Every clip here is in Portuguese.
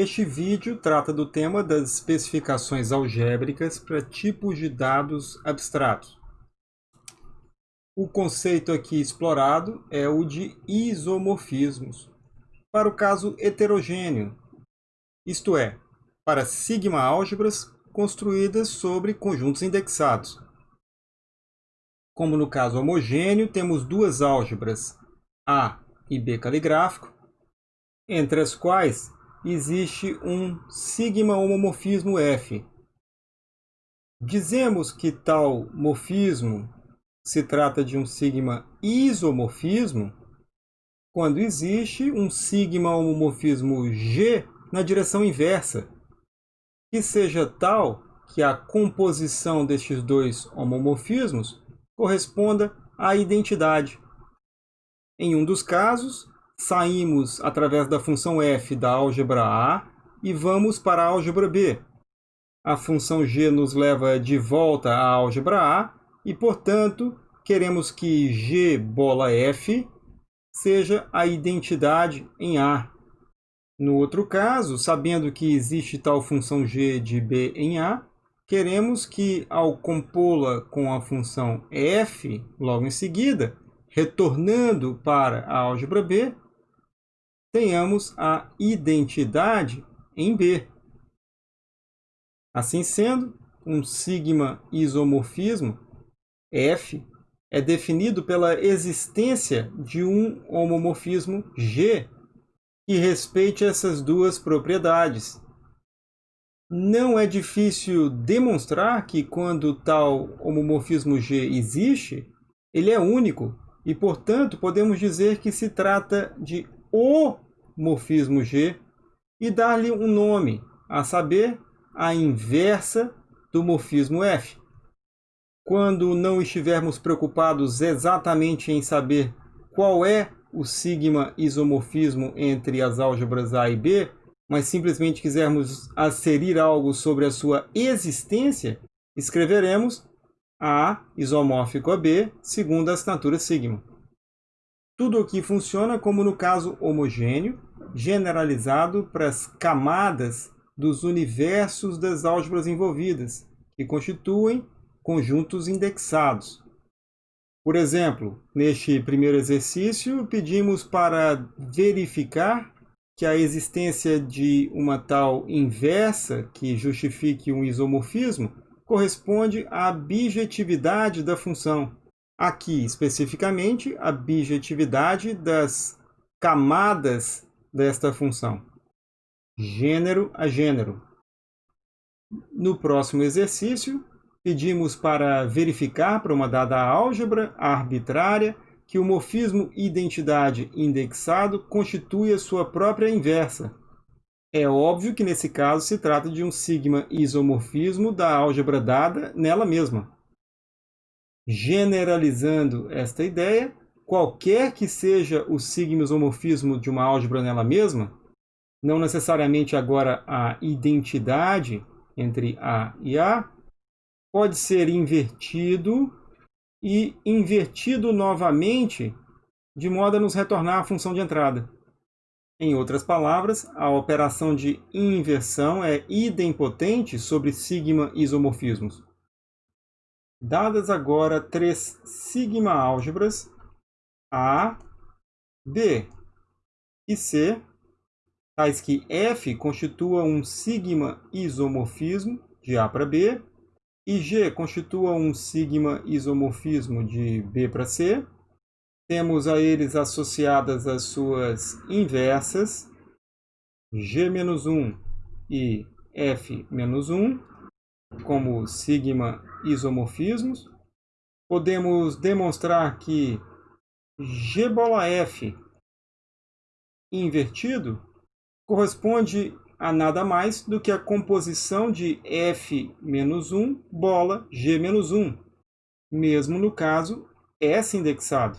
Este vídeo trata do tema das especificações algébricas para tipos de dados abstratos. O conceito aqui explorado é o de isomorfismos, para o caso heterogêneo, isto é, para sigma-álgebras construídas sobre conjuntos indexados. Como no caso homogêneo, temos duas álgebras, A e B caligráfico, entre as quais existe um sigma-homomorfismo F. Dizemos que tal morfismo se trata de um sigma isomorfismo quando existe um sigma-homomorfismo G na direção inversa, que seja tal que a composição destes dois homomorfismos corresponda à identidade. Em um dos casos, saímos através da função f da álgebra A e vamos para a álgebra B. A função g nos leva de volta à álgebra A e, portanto, queremos que g bola f seja a identidade em A. No outro caso, sabendo que existe tal função g de b em A, queremos que, ao compô-la com a função f logo em seguida, retornando para a álgebra B, tenhamos a identidade em B. Assim sendo, um sigma isomorfismo F é definido pela existência de um homomorfismo G que respeite essas duas propriedades. Não é difícil demonstrar que quando tal homomorfismo G existe, ele é único e, portanto, podemos dizer que se trata de o morfismo G e dar-lhe um nome, a saber, a inversa do morfismo F. Quando não estivermos preocupados exatamente em saber qual é o sigma isomorfismo entre as álgebras A e B, mas simplesmente quisermos asserir algo sobre a sua existência, escreveremos A isomórfico a B segundo a assinatura sigma. Tudo aqui funciona como no caso homogêneo, generalizado para as camadas dos universos das álgebras envolvidas, que constituem conjuntos indexados. Por exemplo, neste primeiro exercício, pedimos para verificar que a existência de uma tal inversa que justifique um isomorfismo corresponde à bijetividade da função. Aqui, especificamente, a bijetividade das camadas desta função, gênero a gênero. No próximo exercício, pedimos para verificar para uma dada álgebra arbitrária que o morfismo identidade indexado constitui a sua própria inversa. É óbvio que nesse caso se trata de um sigma isomorfismo da álgebra dada nela mesma. Generalizando esta ideia, qualquer que seja o sigma isomorfismo de uma álgebra nela mesma, não necessariamente agora a identidade entre A e A, pode ser invertido e invertido novamente de modo a nos retornar a função de entrada. Em outras palavras, a operação de inversão é idempotente sobre sigma isomorfismos. Dadas agora três sigma-álgebras A, B e C, tais que F constitua um sigma isomorfismo de A para B e G constitua um sigma isomorfismo de B para C, temos a eles associadas as suas inversas, G-1 e F-1, como sigma isomorfismos. Podemos demonstrar que G bola F invertido corresponde a nada mais do que a composição de F-1 bola G-1, mesmo no caso S indexado.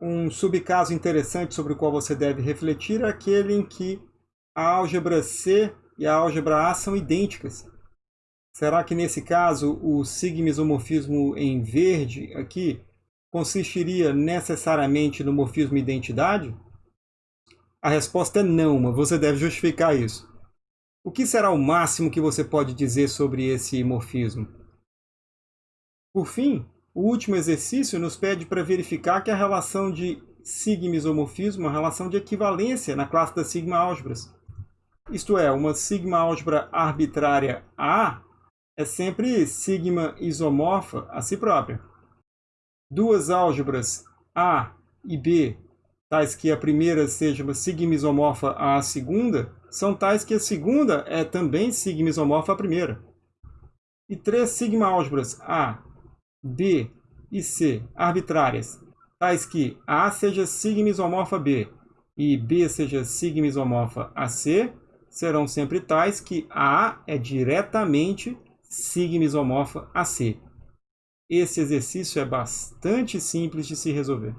Um subcaso interessante sobre o qual você deve refletir é aquele em que a álgebra C e a álgebra A são idênticas. Será que nesse caso o sigma-isomorfismo em verde aqui consistiria necessariamente no morfismo identidade? A resposta é não, mas você deve justificar isso. O que será o máximo que você pode dizer sobre esse morfismo? Por fim, o último exercício nos pede para verificar que a relação de sigma-isomorfismo é uma relação de equivalência na classe das sigma-álgebras. Isto é, uma sigma-álgebra arbitrária A é sempre sigma-isomorfa a si própria. Duas álgebras A e B, tais que a primeira seja uma sigma-isomorfa à segunda, são tais que a segunda é também sigma-isomorfa à primeira. E três sigma-álgebras A, B e C arbitrárias, tais que A seja sigma isomorfa B e B seja sigma isomorfa a C, serão sempre tais que A é diretamente sigma isomorfa a C. Esse exercício é bastante simples de se resolver.